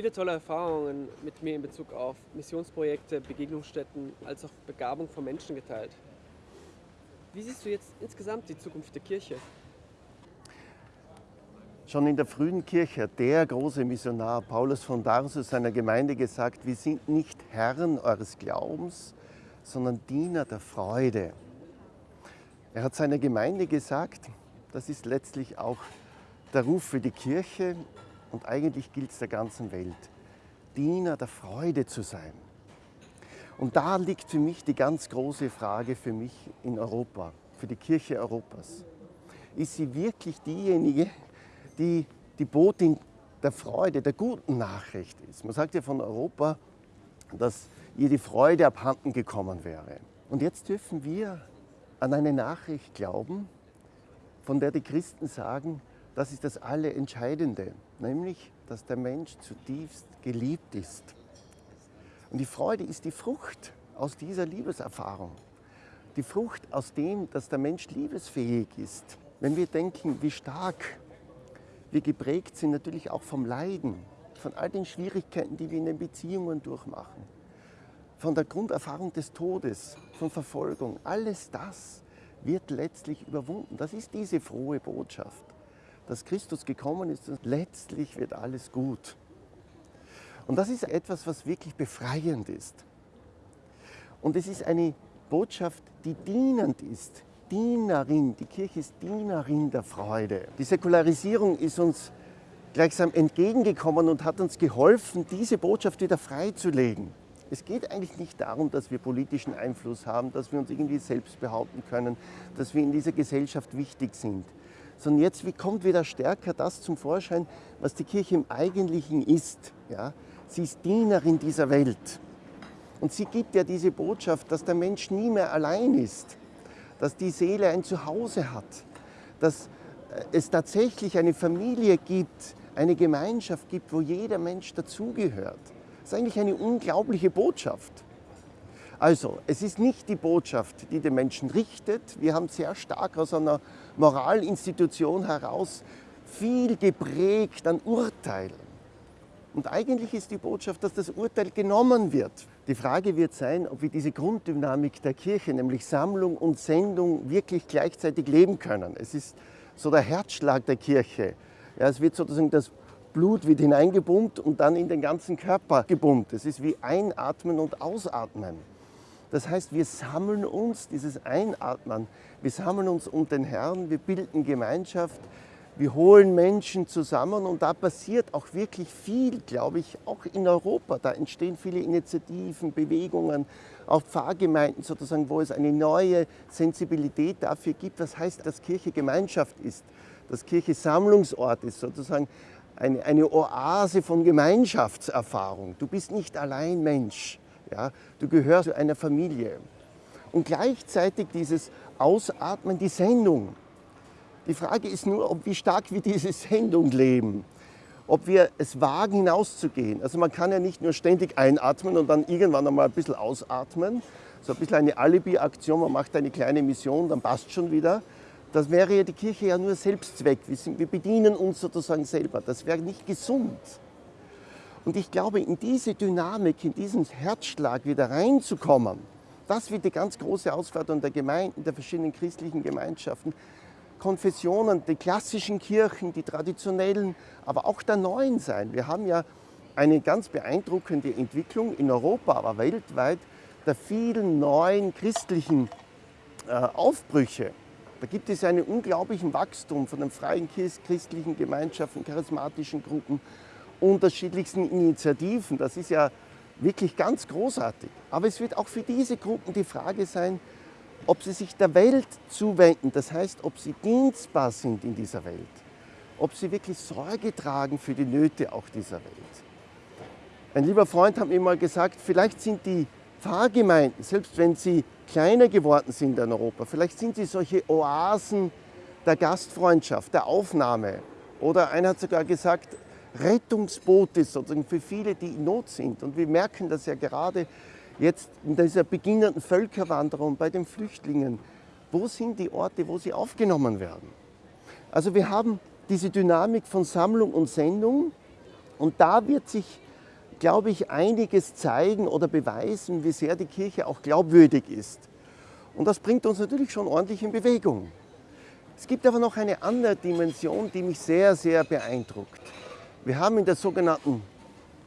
viele tolle Erfahrungen mit mir in Bezug auf Missionsprojekte, Begegnungsstätten als auch Begabung von Menschen geteilt. Wie siehst du jetzt insgesamt die Zukunft der Kirche? Schon in der frühen Kirche hat der große Missionar Paulus von Tarsus seiner Gemeinde gesagt, wir sind nicht Herren eures Glaubens, sondern Diener der Freude. Er hat seiner Gemeinde gesagt, das ist letztlich auch der Ruf für die Kirche und eigentlich gilt es der ganzen Welt, Diener der Freude zu sein. Und da liegt für mich die ganz große Frage für mich in Europa, für die Kirche Europas. Ist sie wirklich diejenige, die die Botin der Freude, der guten Nachricht ist? Man sagt ja von Europa, dass ihr die Freude abhanden gekommen wäre. Und jetzt dürfen wir an eine Nachricht glauben, von der die Christen sagen, das ist das Allerentscheidende, nämlich, dass der Mensch zutiefst geliebt ist. Und die Freude ist die Frucht aus dieser Liebeserfahrung. Die Frucht aus dem, dass der Mensch liebesfähig ist. Wenn wir denken, wie stark wir geprägt sind, natürlich auch vom Leiden, von all den Schwierigkeiten, die wir in den Beziehungen durchmachen, von der Grunderfahrung des Todes, von Verfolgung, alles das wird letztlich überwunden. Das ist diese frohe Botschaft dass Christus gekommen ist und letztlich wird alles gut. Und das ist etwas, was wirklich befreiend ist. Und es ist eine Botschaft, die dienend ist. Dienerin, die Kirche ist Dienerin der Freude. Die Säkularisierung ist uns gleichsam entgegengekommen und hat uns geholfen, diese Botschaft wieder freizulegen. Es geht eigentlich nicht darum, dass wir politischen Einfluss haben, dass wir uns irgendwie selbst behaupten können, dass wir in dieser Gesellschaft wichtig sind sondern jetzt kommt wieder stärker das zum Vorschein, was die Kirche im Eigentlichen ist. Ja? Sie ist Dienerin dieser Welt. Und sie gibt ja diese Botschaft, dass der Mensch nie mehr allein ist, dass die Seele ein Zuhause hat, dass äh, es tatsächlich eine Familie gibt, eine Gemeinschaft gibt, wo jeder Mensch dazugehört. Das ist eigentlich eine unglaubliche Botschaft. Also, es ist nicht die Botschaft, die den Menschen richtet. Wir haben sehr stark aus einer Moralinstitution heraus viel geprägt an Urteilen. Und eigentlich ist die Botschaft, dass das Urteil genommen wird. Die Frage wird sein, ob wir diese Grunddynamik der Kirche, nämlich Sammlung und Sendung, wirklich gleichzeitig leben können. Es ist so der Herzschlag der Kirche. Ja, es wird sozusagen das Blut wird hineingepumpt und dann in den ganzen Körper gepumpt. Es ist wie Einatmen und Ausatmen. Das heißt, wir sammeln uns, dieses Einatmen, wir sammeln uns um den Herrn, wir bilden Gemeinschaft, wir holen Menschen zusammen und da passiert auch wirklich viel, glaube ich, auch in Europa. Da entstehen viele Initiativen, Bewegungen, auch Pfarrgemeinden sozusagen, wo es eine neue Sensibilität dafür gibt, was heißt, dass Kirche Gemeinschaft ist, dass Kirche Sammlungsort ist, sozusagen eine, eine Oase von Gemeinschaftserfahrung. Du bist nicht allein Mensch. Ja? Du gehörst zu einer Familie. Und gleichzeitig dieses Ausatmen, die Sendung. Die Frage ist nur, ob, wie stark wir diese Sendung leben. Ob wir es wagen, hinauszugehen. Also man kann ja nicht nur ständig einatmen und dann irgendwann einmal ein bisschen ausatmen. So ein bisschen eine Alibi-Aktion, man macht eine kleine Mission, dann passt schon wieder. Das wäre ja die Kirche ja nur Selbstzweck. Wir, bedienen uns sozusagen selber. Das wäre nicht gesund. Und ich glaube, in diese Dynamik, in diesen Herzschlag wieder reinzukommen, das wird die ganz große Ausforderung der Gemeinden, der verschiedenen christlichen Gemeinschaften, Konfessionen, die klassischen Kirchen, die traditionellen, aber auch der neuen sein. Wir haben ja eine ganz beeindruckende Entwicklung in Europa, aber weltweit, der vielen neuen christlichen äh, Aufbrüche. Da gibt es einen unglaublichen Wachstum von den freien christlichen Gemeinschaften, charismatischen Gruppen, unterschiedlichsten Initiativen. Das ist ja wirklich ganz großartig. Aber es wird auch für diese Gruppen die Frage sein, ob sie sich der Welt zuwenden, das heißt, ob sie dienstbar sind in dieser Welt, ob sie wirklich Sorge tragen für die Nöte auch dieser Welt. Ein lieber Freund hat mir mal gesagt, vielleicht sind die Pfarrgemeinden, selbst wenn sie kleiner geworden sind in Europa, vielleicht sind sie solche Oasen der Gastfreundschaft, der Aufnahme. Oder einer hat sogar gesagt, Rettungsboote sozusagen für viele, die in Not sind. Und wir merken das ja gerade jetzt in dieser beginnenden Völkerwanderung bei den Flüchtlingen. Wo sind die Orte, wo sie aufgenommen werden? Also wir haben diese Dynamik von Sammlung und Sendung und da wird sich glaube ich, einiges zeigen oder beweisen, wie sehr die Kirche auch glaubwürdig ist. Und das bringt uns natürlich schon ordentlich in Bewegung. Es gibt aber noch eine andere Dimension, die mich sehr, sehr beeindruckt. Wir haben in der sogenannten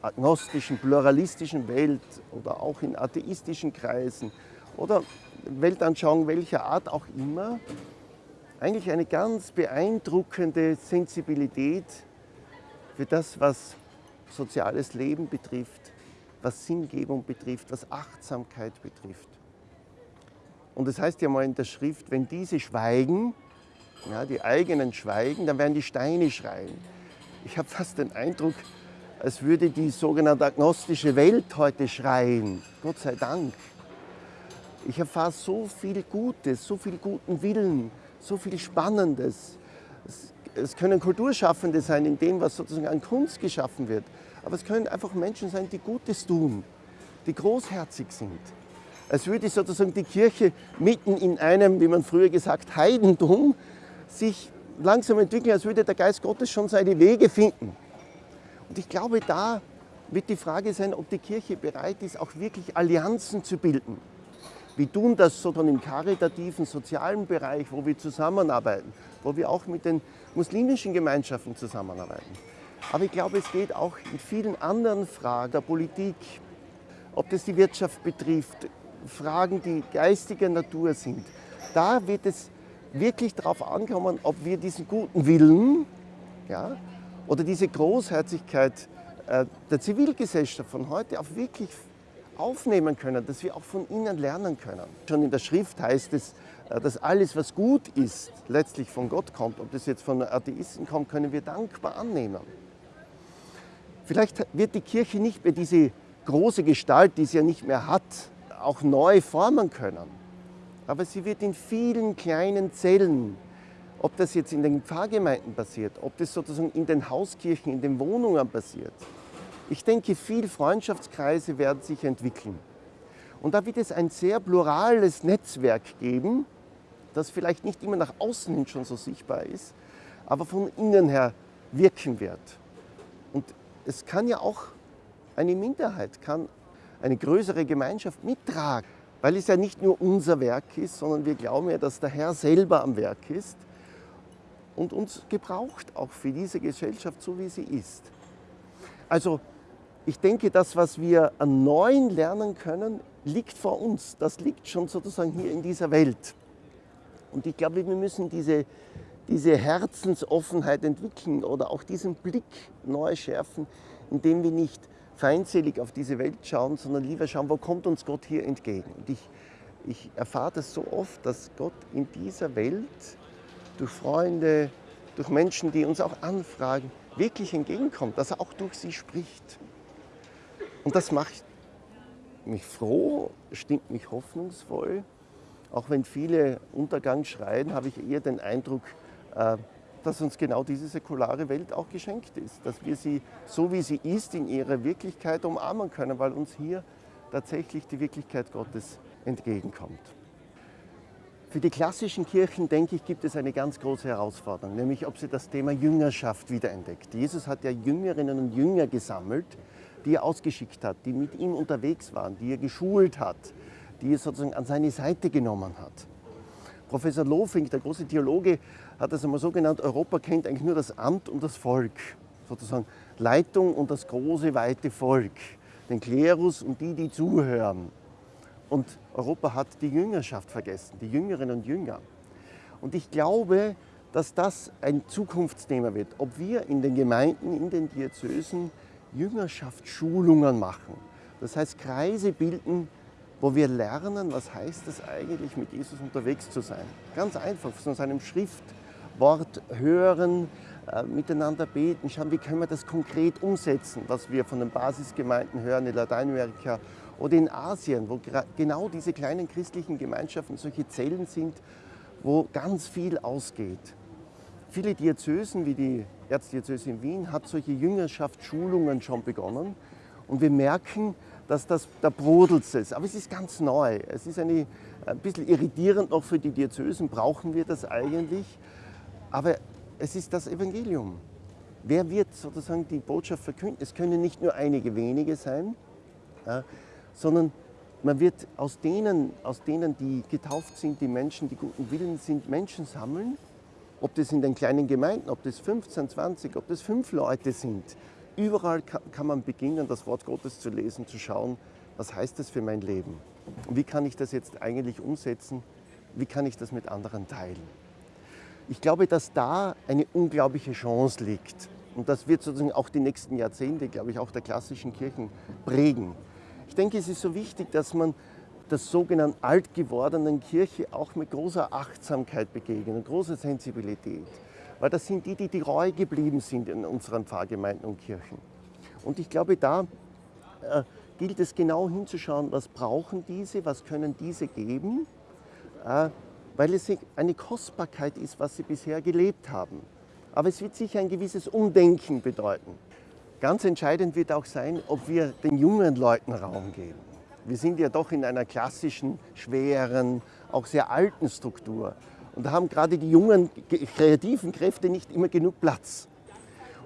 agnostischen, pluralistischen Welt oder auch in atheistischen Kreisen oder Weltanschauung welcher Art auch immer, eigentlich eine ganz beeindruckende Sensibilität für das, was soziales Leben betrifft, was Sinngebung betrifft, was Achtsamkeit betrifft. Und das heißt ja mal in der Schrift, wenn diese schweigen, ja, die eigenen schweigen, dann werden die Steine schreien. Ich habe fast den Eindruck, als würde die sogenannte agnostische Welt heute schreien. Gott sei Dank. Ich erfahre so viel Gutes, so viel guten Willen, so viel Spannendes. Es, es können Kulturschaffende sein in dem, was sozusagen an Kunst geschaffen wird. Aber es können einfach Menschen sein, die Gutes tun, die großherzig sind. Als würde sozusagen die Kirche mitten in einem, wie man früher gesagt, Heidentum sich langsam entwickeln, als würde der Geist Gottes schon seine Wege finden. Und ich glaube, da wird die Frage sein, ob die Kirche bereit ist, auch wirklich Allianzen zu bilden. Wir tun das so im karitativen, sozialen Bereich, wo wir zusammenarbeiten, wo wir auch mit den muslimischen Gemeinschaften zusammenarbeiten. Aber ich glaube, es geht auch in vielen anderen Fragen der Politik, ob das die Wirtschaft betrifft, Fragen, die geistiger Natur sind. Da wird es wirklich darauf ankommen, ob wir diesen guten Willen ja, oder diese Großherzigkeit äh, der Zivilgesellschaft von heute auch wirklich aufnehmen können, dass wir auch von ihnen lernen können. Schon in der Schrift heißt es, äh, dass alles, was gut ist, letztlich von Gott kommt. Ob das jetzt von Atheisten kommt, können wir dankbar annehmen. Vielleicht wird die Kirche nicht mehr diese große Gestalt, die sie ja nicht mehr hat, auch neu formen können aber sie wird in vielen kleinen Zellen, ob das jetzt in den Pfarrgemeinden passiert, ob das sozusagen in den Hauskirchen, in den Wohnungen passiert. Ich denke, viele Freundschaftskreise werden sich entwickeln. Und da wird es ein sehr plurales Netzwerk geben, das vielleicht nicht immer nach außen hin schon so sichtbar ist, aber von innen her wirken wird. Und es kann ja auch eine Minderheit, kann eine größere Gemeinschaft mittragen weil es ja nicht nur unser Werk ist, sondern wir glauben ja, dass der Herr selber am Werk ist und uns gebraucht auch für diese Gesellschaft, so wie sie ist. Also ich denke, das, was wir an Neuen lernen können, liegt vor uns. Das liegt schon sozusagen hier in dieser Welt. Und ich glaube, wir müssen diese, diese Herzensoffenheit entwickeln oder auch diesen Blick neu schärfen, indem wir nicht feindselig auf diese Welt schauen, sondern lieber schauen, wo kommt uns Gott hier entgegen. Und ich, ich erfahre das so oft, dass Gott in dieser Welt durch Freunde, durch Menschen, die uns auch anfragen, wirklich entgegenkommt, dass er auch durch sie spricht. Und das macht mich froh, stimmt mich hoffnungsvoll. Auch wenn viele Untergang schreien, habe ich eher den Eindruck, äh, dass uns genau diese säkulare Welt auch geschenkt ist, dass wir sie so wie sie ist in ihrer Wirklichkeit umarmen können, weil uns hier tatsächlich die Wirklichkeit Gottes entgegenkommt. Für die klassischen Kirchen, denke ich, gibt es eine ganz große Herausforderung, nämlich ob sie das Thema Jüngerschaft wiederentdeckt. Jesus hat ja Jüngerinnen und Jünger gesammelt, die er ausgeschickt hat, die mit ihm unterwegs waren, die er geschult hat, die er sozusagen an seine Seite genommen hat. Professor Lofink, der große Theologe, hat das einmal so genannt, Europa kennt eigentlich nur das Amt und das Volk, sozusagen Leitung und das große, weite Volk, den Klerus und die, die zuhören. Und Europa hat die Jüngerschaft vergessen, die Jüngerinnen und Jünger. Und ich glaube, dass das ein Zukunftsthema wird, ob wir in den Gemeinden, in den Diözesen Jüngerschaftsschulungen machen. Das heißt, Kreise bilden, wo wir lernen, was heißt es eigentlich, mit Jesus unterwegs zu sein. Ganz einfach, von seinem Schriftwort hören, äh, miteinander beten, schauen, wie können wir das konkret umsetzen, was wir von den Basisgemeinden hören in Lateinamerika oder in Asien, wo genau diese kleinen christlichen Gemeinschaften solche Zellen sind, wo ganz viel ausgeht. Viele Diözesen, wie die Erzdiözese in Wien, hat solche Jüngerschaftsschulungen schon begonnen. Und wir merken, dass das, da brodelt es. Aber es ist ganz neu. Es ist eine, ein bisschen irritierend noch für die Diözesen, brauchen wir das eigentlich? Aber es ist das Evangelium. wer wird sozusagen die Botschaft verkünden? Es können nicht nur einige wenige sein, ja, sondern man wird aus denen, aus denen, die getauft sind, die Menschen, die guten Willen sind, Menschen sammeln, ob das in den kleinen Gemeinden, ob das 15, 20, ob das fünf Leute sind. Überall kann man beginnen, das Wort Gottes zu lesen, zu schauen, was heißt das für mein Leben? Wie kann ich das jetzt eigentlich umsetzen? Wie kann ich das mit anderen teilen? Ich glaube, dass da eine unglaubliche Chance liegt. Und das wird sozusagen auch die nächsten Jahrzehnte, glaube ich, auch der klassischen Kirchen prägen. Ich denke, es ist so wichtig, dass man der sogenannten alt gewordenen Kirche auch mit großer Achtsamkeit begegnet und großer Sensibilität. Weil das sind die, die treu geblieben sind in unseren Pfarrgemeinden und Kirchen. Und ich glaube, da äh, gilt es genau hinzuschauen, was brauchen diese, was können diese geben, äh, weil es eine Kostbarkeit ist, was sie bisher gelebt haben. Aber es wird sicher ein gewisses Umdenken bedeuten. Ganz entscheidend wird auch sein, ob wir den jungen Leuten Raum geben. Wir sind ja doch in einer klassischen, schweren, auch sehr alten Struktur. Und da haben gerade die jungen, kreativen Kräfte nicht immer genug Platz.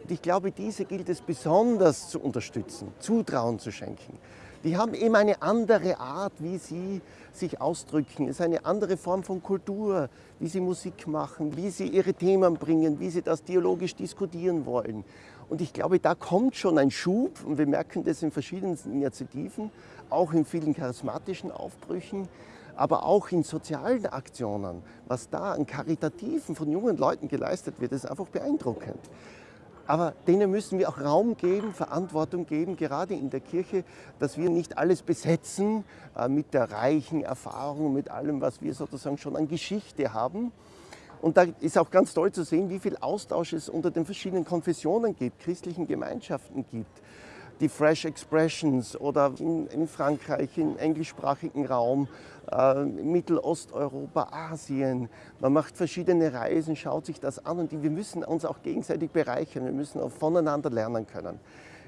Und ich glaube, diese gilt es besonders zu unterstützen, Zutrauen zu schenken. Die haben eben eine andere Art, wie sie sich ausdrücken. Es ist eine andere Form von Kultur, wie sie Musik machen, wie sie ihre Themen bringen, wie sie das dialogisch diskutieren wollen. Und ich glaube, da kommt schon ein Schub, und wir merken das in verschiedensten Initiativen, auch in vielen charismatischen Aufbrüchen, aber auch in sozialen Aktionen. Was da an Karitativen von jungen Leuten geleistet wird, ist einfach beeindruckend. Aber denen müssen wir auch Raum geben, Verantwortung geben, gerade in der Kirche, dass wir nicht alles besetzen äh, mit der reichen Erfahrung, mit allem, was wir sozusagen schon an Geschichte haben. Und da ist auch ganz toll zu sehen, wie viel Austausch es unter den verschiedenen Konfessionen gibt, christlichen Gemeinschaften gibt die Fresh Expressions oder in, in Frankreich, im englischsprachigen Raum, äh, Mittelosteuropa, Asien. Man macht verschiedene Reisen, schaut sich das an und wir müssen uns auch gegenseitig bereichern. Wir müssen auch voneinander lernen können.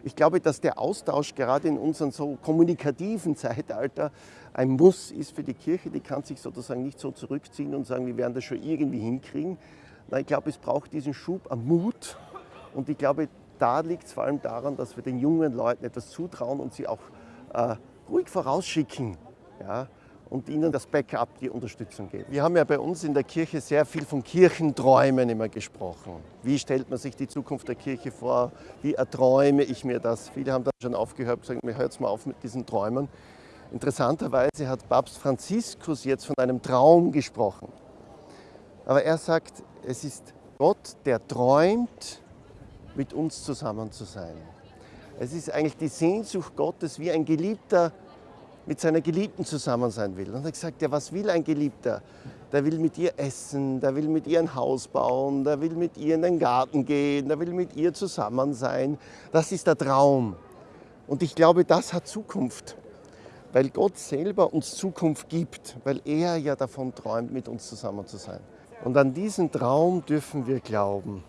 Ich glaube, dass der Austausch gerade in unserem so kommunikativen Zeitalter ein Muss ist für die Kirche. Die kann sich sozusagen nicht so zurückziehen und sagen, wir werden das schon irgendwie hinkriegen. Nein, ich glaube, es braucht diesen Schub an Mut. Und ich glaube, da liegt es vor allem daran, dass wir den jungen Leuten etwas zutrauen und sie auch äh, ruhig vorausschicken ja, und ihnen das Backup, die Unterstützung geben. Wir haben ja bei uns in der Kirche sehr viel von Kirchenträumen immer gesprochen. Wie stellt man sich die Zukunft der Kirche vor? Wie erträume ich mir das? Viele haben dann schon aufgehört und gesagt, mir hört mal auf mit diesen Träumen. Interessanterweise hat Papst Franziskus jetzt von einem Traum gesprochen. Aber er sagt, es ist Gott, der träumt mit uns zusammen zu sein. Es ist eigentlich die Sehnsucht Gottes, wie ein Geliebter mit seiner Geliebten zusammen sein will. Und er hat gesagt, ja, was will ein Geliebter? Der will mit ihr essen, der will mit ihr ein Haus bauen, der will mit ihr in den Garten gehen, der will mit ihr zusammen sein. Das ist der Traum. Und ich glaube, das hat Zukunft, weil Gott selber uns Zukunft gibt, weil er ja davon träumt, mit uns zusammen zu sein. Und an diesen Traum dürfen wir glauben.